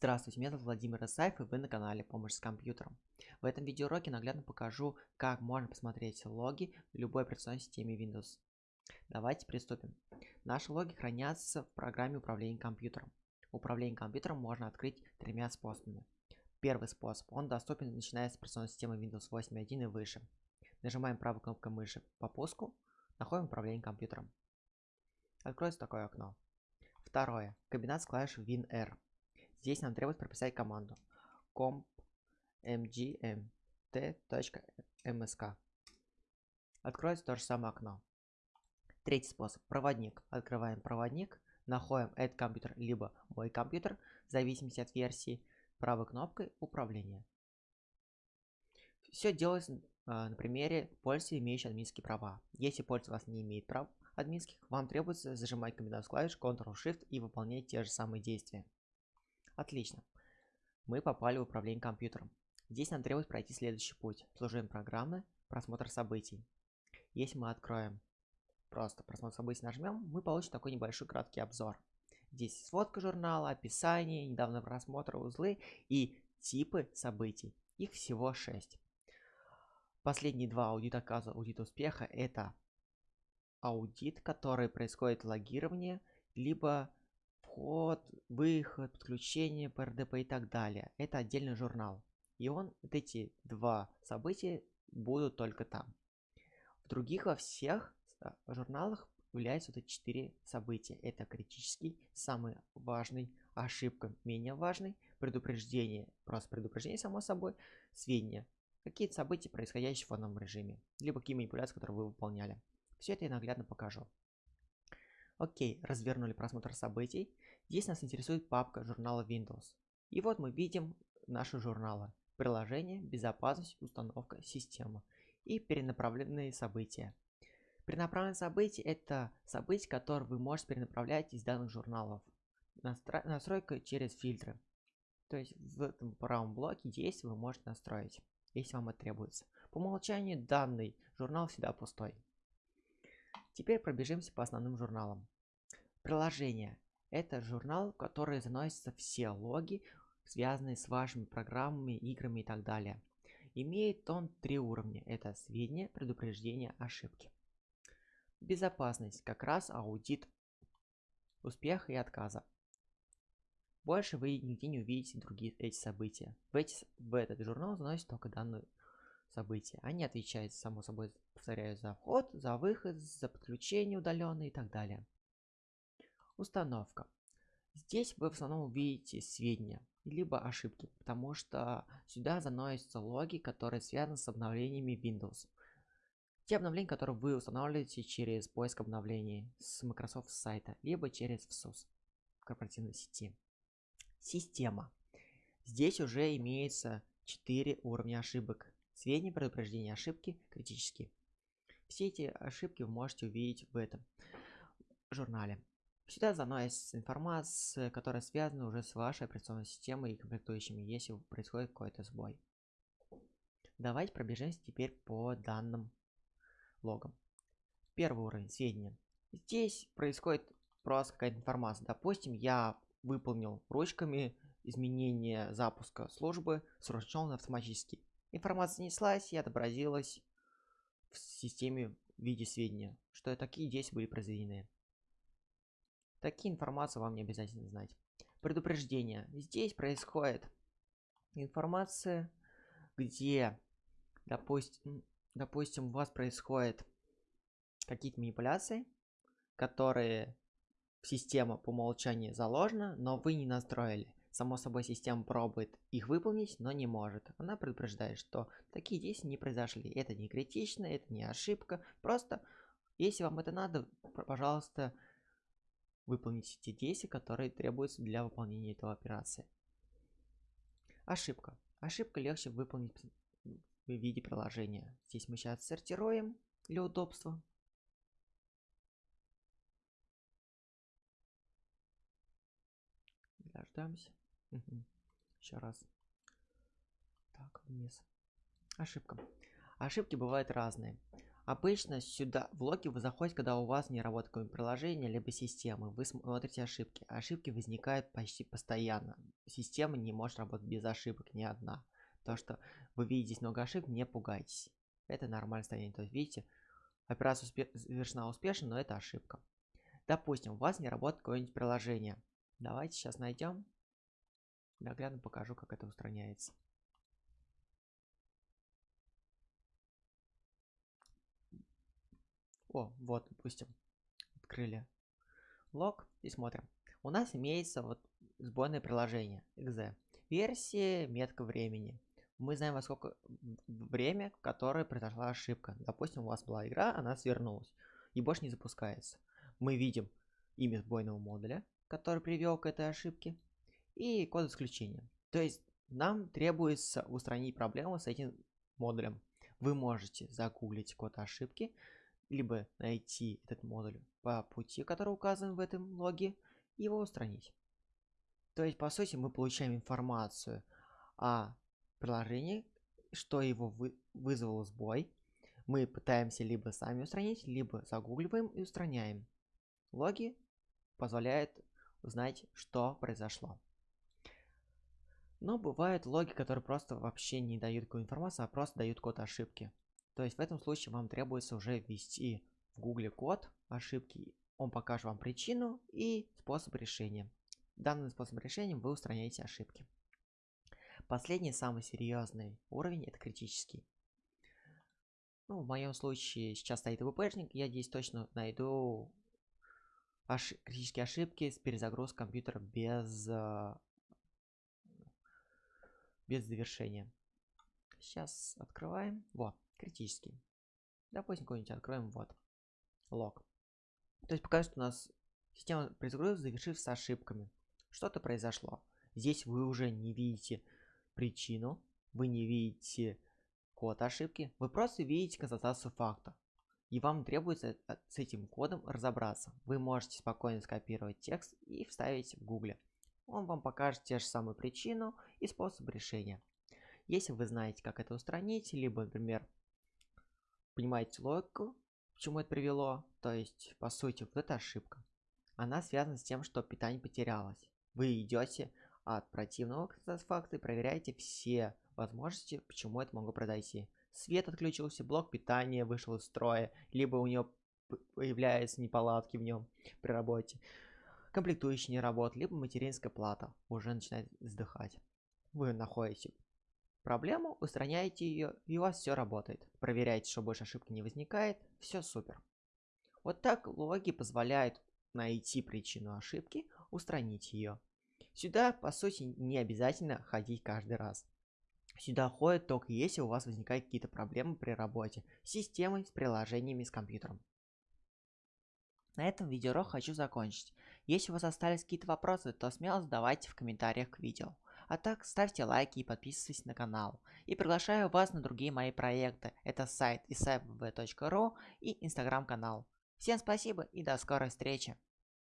Здравствуйте, меня зовут Владимир Исаев и вы на канале Помощь с компьютером. В этом видеоуроке наглядно покажу, как можно посмотреть логи в любой операционной системе Windows. Давайте приступим. Наши логи хранятся в программе управления компьютером. Управление компьютером можно открыть тремя способами. Первый способ, он доступен начиная с операционной системы Windows 8.1 и выше. Нажимаем правой кнопкой мыши по пуску, находим управление компьютером. Откроется такое окно. Второе. Комбинация клавиш WinR. Здесь нам требуется прописать команду comp. Откроется то же самое окно. Третий способ. Проводник. Открываем проводник, находим этот компьютер, либо мой компьютер, в зависимости от версии, правой кнопкой управления. Все делается а, на примере пользователя, имеющего админские права. Если пользователь у вас не имеет прав админских, вам требуется зажимать комбинацию клавиш Ctrl-Shift и выполнять те же самые действия. Отлично. Мы попали в управление компьютером. Здесь нам требуется пройти следующий путь. Служение программы, просмотр событий. Если мы откроем просто просмотр событий нажмем, мы получим такой небольшой краткий обзор. Здесь сводка журнала, описание, недавно просмотр узлы и типы событий. Их всего 6. Последние два аудита отказа, аудит успеха это аудит, который происходит логирование, либо вход, выход, подключение, PRDP и так далее. Это отдельный журнал. И он, вот эти два события будут только там. В других во всех а, журналах являются вот эти четыре события. Это критический, самый важный, ошибка менее важный, предупреждение, просто предупреждение само собой, сведения, какие-то события, происходящие в фоновом режиме, либо какие манипуляции, которые вы выполняли. Все это я наглядно покажу. Окей, развернули просмотр событий. Здесь нас интересует папка журнала Windows. И вот мы видим наши журналы. Приложение, безопасность, установка, система и перенаправленные события. Перенаправленные события – это события, которые вы можете перенаправлять из данных журналов. Настро... Настройка через фильтры. То есть в этом правом блоке действий вы можете настроить, если вам это требуется. По умолчанию данный журнал всегда пустой. Теперь пробежимся по основным журналам. Приложение. Это журнал, в который заносятся все логи, связанные с вашими программами, играми и так далее. Имеет он три уровня. Это сведения, предупреждения, ошибки. Безопасность. Как раз аудит успеха и отказа. Больше вы нигде не увидите другие эти события. В, эти, в этот журнал заносят только данные события. Они отвечают, само собой, повторяю, за вход, за выход, за подключение удаленное и так далее. Установка. Здесь вы в основном увидите сведения, либо ошибки, потому что сюда заносятся логи, которые связаны с обновлениями Windows. Те обновления, которые вы устанавливаете через поиск обновлений с Microsoft сайта, либо через VSUS корпоративной сети. Система. Здесь уже имеется 4 уровня ошибок. Сведения, предупреждения ошибки, критические. Все эти ошибки вы можете увидеть в этом журнале. Сюда заносится информация, которая связана уже с вашей операционной системой и комплектующими, если происходит какой-то сбой. Давайте пробежимся теперь по данным логам. Первый уровень сведения. Здесь происходит просто какая-то информация. Допустим, я выполнил ручками изменение запуска службы, срочно автоматически. Информация неслась и отобразилась в системе в виде сведения, что такие действия были произведены. Такие информации вам не обязательно знать. Предупреждение. Здесь происходит информация, где, допустим, допустим у вас происходит какие-то манипуляции, которые в система по умолчанию заложена, но вы не настроили. Само собой, система пробует их выполнить, но не может. Она предупреждает, что такие действия не произошли. Это не критично, это не ошибка. Просто, если вам это надо, пожалуйста, выполните те действия, которые требуются для выполнения этого операции. Ошибка. Ошибка легче выполнить в виде приложения. Здесь мы сейчас сортируем для удобства. Дождемся. Еще раз. Так, вниз. Ошибка. Ошибки бывают разные. Обычно сюда в логи вы заходите, когда у вас не работает какое-нибудь приложение, либо система. Вы смотрите ошибки. Ошибки возникают почти постоянно. Система не может работать без ошибок, ни одна. То, что вы видите много ошибок, не пугайтесь. Это нормальное состояние. То есть, видите, операция успе завершена успешно, но это ошибка. Допустим, у вас не работает какое-нибудь приложение. Давайте сейчас найдем. Наглядно покажу, как это устраняется. О, вот, допустим, открыли лог и смотрим. У нас имеется вот сбойное приложение exe. Версия, метка времени. Мы знаем, во сколько время, в которое произошла ошибка. Допустим, у вас была игра, она свернулась и больше не запускается. Мы видим имя сбойного модуля, который привел к этой ошибке, и код исключения. То есть нам требуется устранить проблему с этим модулем. Вы можете загуглить код ошибки, либо найти этот модуль по пути, который указан в этом логе, и его устранить. То есть, по сути, мы получаем информацию о приложении, что его вы вызвало сбой. Мы пытаемся либо сами устранить, либо загугливаем и устраняем. Логи позволяют узнать, что произошло. Но бывают логи, которые просто вообще не дают какую информацию, а просто дают код ошибки. То есть в этом случае вам требуется уже ввести в гугле код ошибки. Он покажет вам причину и способ решения. Данным способом решения вы устраняете ошибки. Последний, самый серьезный уровень, это критический. Ну, в моем случае сейчас стоит ВПшник, я здесь точно найду ош критические ошибки с перезагрузкой компьютера без, э, без завершения. Сейчас открываем. Вот критический. Допустим, какой-нибудь откроем, вот, лог. То есть пока что у нас система перезагрузки завершилась с ошибками. Что-то произошло. Здесь вы уже не видите причину, вы не видите код ошибки, вы просто видите констатацию факта. И вам требуется с этим кодом разобраться. Вы можете спокойно скопировать текст и вставить в гугле. Он вам покажет те же самые причину и способ решения. Если вы знаете, как это устранить, либо, например, понимаете логику, к чему это привело, то есть, по сути, вот эта ошибка, она связана с тем, что питание потерялось. Вы идете от противного факта и проверяете все возможности, почему это могло произойти. Свет отключился, блок питания вышел из строя, либо у него появляются неполадки в нем при работе, комплектующие не работают, либо материнская плата уже начинает вздыхать. Вы находите проблему, устраняете ее, и у вас все работает. Проверяете, что больше ошибки не возникает, все супер. Вот так логи позволяют найти причину ошибки, устранить ее. Сюда, по сути, не обязательно ходить каждый раз. Сюда ходят только если у вас возникают какие-то проблемы при работе с системой, с приложениями, с компьютером. На этом видеоурок хочу закончить. Если у вас остались какие-то вопросы, то смело задавайте в комментариях к видео. А так, ставьте лайки и подписывайтесь на канал. И приглашаю вас на другие мои проекты. Это сайт isabv.ru и инстаграм канал. Всем спасибо и до скорой встречи.